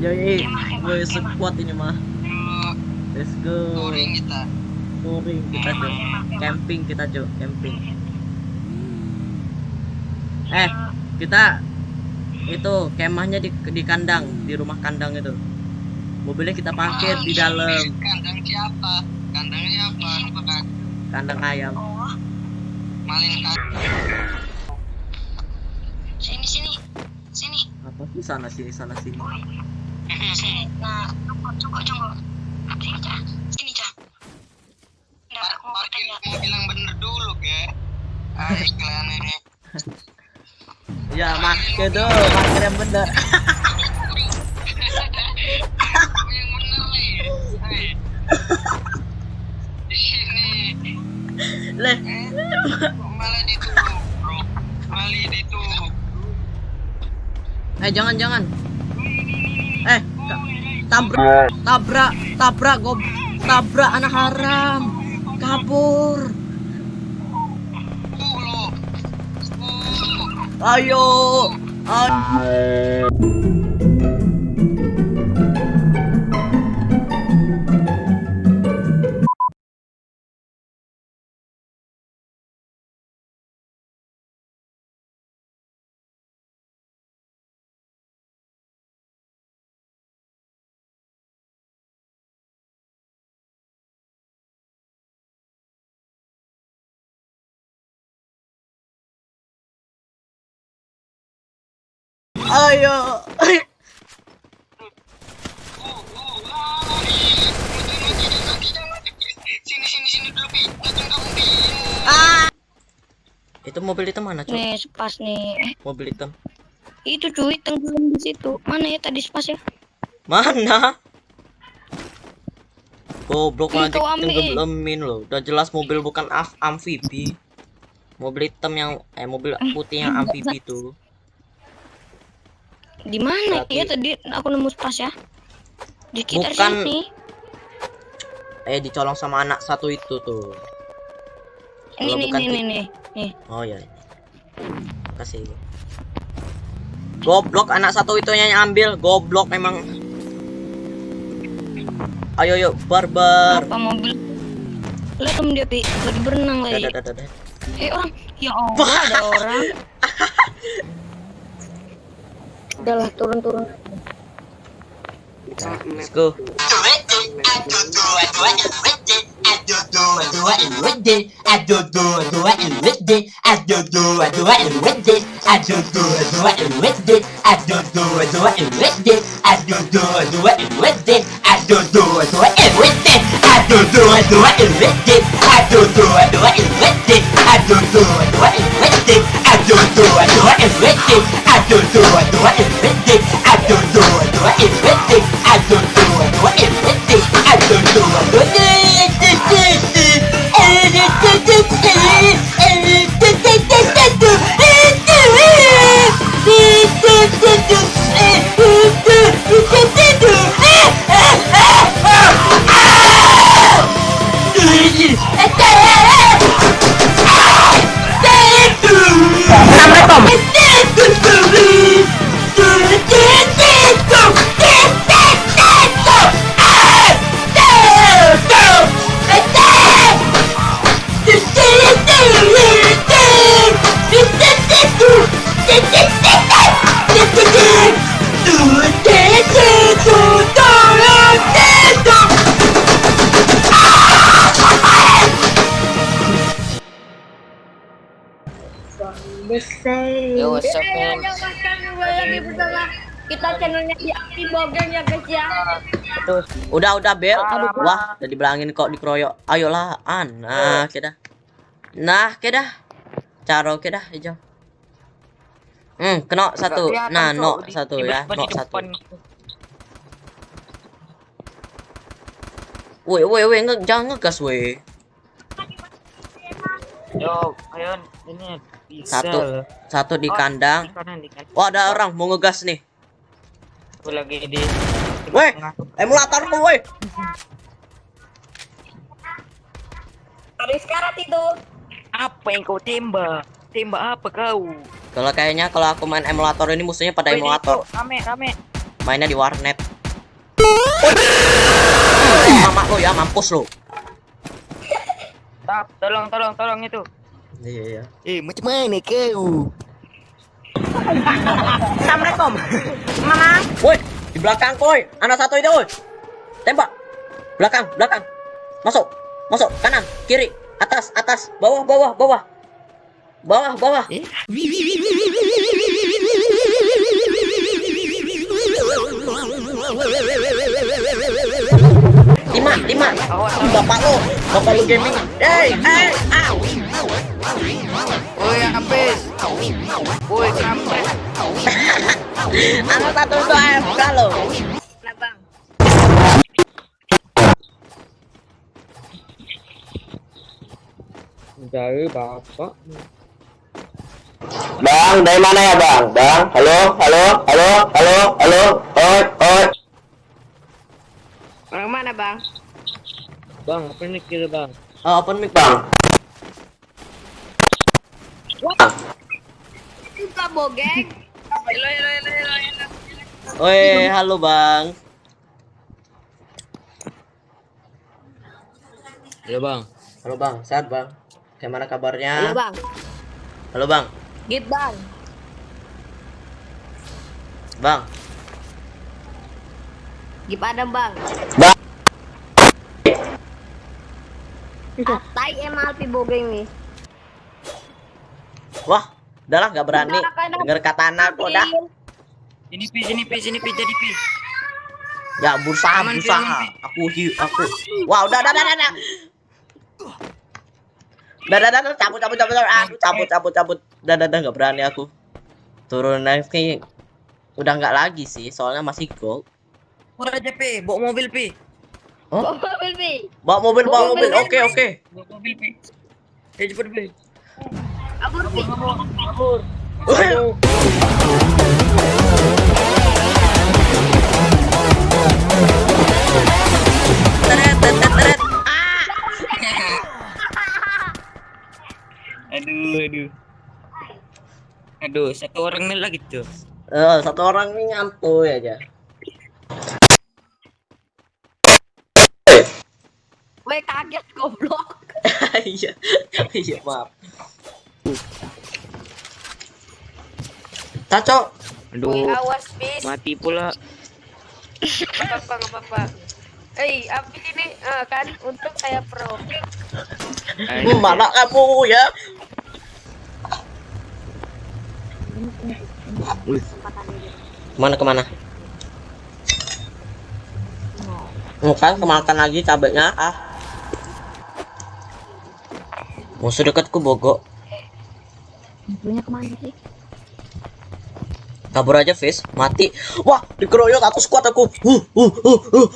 Yoi, Kemah, kemah, gue kemah. sekuat ini mah. Let's go. touring kita. Touring kita kemah. Camping kita Jo, camping. Eh, kita itu kemahnya di di kandang, di rumah kandang itu. Mobilnya kita parkir di dalam Kandang siapa? Kandang siapa? Apakah kandang ayam. Oh, malin kandang? sini sini. Sih sana sini sana sini. Sini. Nah, cukup cukup cukup. Sini, Cah. Sini, Cah. Nggak, aku mau tanya. mau bilang bener dulu ke. Ah, ini. Ya, masker do, masker yang bener. Leh, eh jangan jangan. Eh, tabrak, tabrak, tabrak gob, tabrak anak haram. Kabur. Ayo. Ayo. Pi. Ah. Itu mobil hitam mana, Cuk? Nih, spas nih. Eh, Mobil hitam. itu cuy, tenggelam di situ. Mana ya tadi spas ya? Mana? Goblok Ih, nanti tenggelamin loh. Udah jelas mobil bukan af amfibi. Mobil hitam yang eh mobil putih yang amfibi tuh. Di mana Berarti- ya tadi aku nemu spas ya? Di sekitar Bukan. sini. Eh dicolong sama anak satu itu tuh. Ini Kalau nih bukan nih ti- nih nih. Nih. Oh ya. Kasih. Goblok anak satu itu yang ambil. Goblok memang. Ayo yuk barbar. Apa mobil? Lihat tem dia lagi berenang lagi. Eh orang, ya Allah ada orang. Udahlah turun-turun. Let's go. Yo, what's up, Eh, man? lagi bersama kita channelnya di Akti Bogeng ya guys ya. Udah udah bel. Wah, udah dibilangin kok dikeroyok. Ayolah, an. Nah, kita. Nah, kita. Caro kita hijau. Hmm, kena satu. Nah, no satu ya, no satu. Woi, woi, woi, jangan ngegas, woi. Yo, ayo ini bisa. Satu. loh. Satu di Oh, kandang. Di kanan, di kanan. Wah, ada orang mau ngegas nih. Aku lagi di Woi, tengah. emulator lu, woi. Habis karat itu. Apa yang kau tembak? Tembak apa kau? Kalau kayaknya kalau aku main emulator ini musuhnya pada Wih, emulator. itu, Rame, rame. Mainnya di warnet. Mama lo ya mampus lo. Tap, tolong, tolong, tolong itu. Iya iya. Eh, macam mana kau? Assalamualaikum. Mama. Woi, di belakang koi. Anak satu itu, woi. Tembak. Belakang, belakang. Masuk. Masuk kanan, kiri, atas, atas, bawah, bawah, bawah. Bawah, bawah. Lima, lima. Bapak lo, bapak lo gaming. Hey, hey, au. Woi, habis. Woi, kampret. Anak satu itu AFK lo. Nah, Bang. Dari bapak. Bang, dari mana ya bang? Bang, halo, halo, halo, halo, halo, oi, oi. Orang mana, Bang? Bang, apa ini kira bang? Oh, open mic Bang, Suka bogeng. Halo, halo, halo, halo, halo. Woi, halo bang. Halo bang. Halo bang, sehat bang. Gimana Halo, kabarnya? Bang. Halo bang, Git, Bang. bang. Gip Adam, Bang. bang, Atai emal pi bogeng nih. Wah, udah lah nggak berani. Dengar kata anak udah. Sini pi, sini pi, sini pi, jadi pi. Ya berusaha, Aman, berusaha. aman, Aku hi, aku. Wah, udah, udah, udah, udah. udah. Udah, udah, cabut, cabut, cabut, cabut, Aduh, cabut, cabut, cabut. Udah, udah, udah, nggak berani aku. Turun lagi. Udah nggak lagi sih, soalnya masih gold. Udah aja pi, bawa mobil pi. Oh, Mobil pi. bawa mobil, bawa mobil. Mobil, Oke, oke. Bawa mobil pi. Eh, cepet pi. Abur pi. Teret, teret, teret. Aduh, aduh. Aduh, satu orang nih lagi tuh. Eh, satu orang ini nyantuy aja. Gue kaget goblok. Iya, iya maaf. Caco, Woi, Aduh, awas bis. mati pula. Apa apa nggak apa-apa. Eh, apa ini eh, kan untuk saya pro. mana kamu ya? Ke mana ke mana? Oh, kan kemakan lagi cabenya ah. Musuh dekatku bogok. Punya ke mana sih? Kabur aja, Fish. Mati. Wah, dikeroyok satu squad aku. Uh, uh, uh, uh.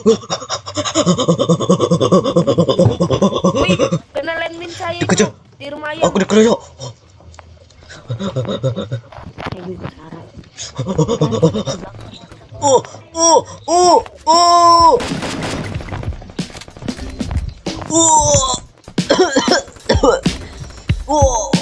Wih, kena landmine saya Dikejar. di rumah ayam. Aku dikeroyok. Uh, uh, uh, uh. Uh. Uh.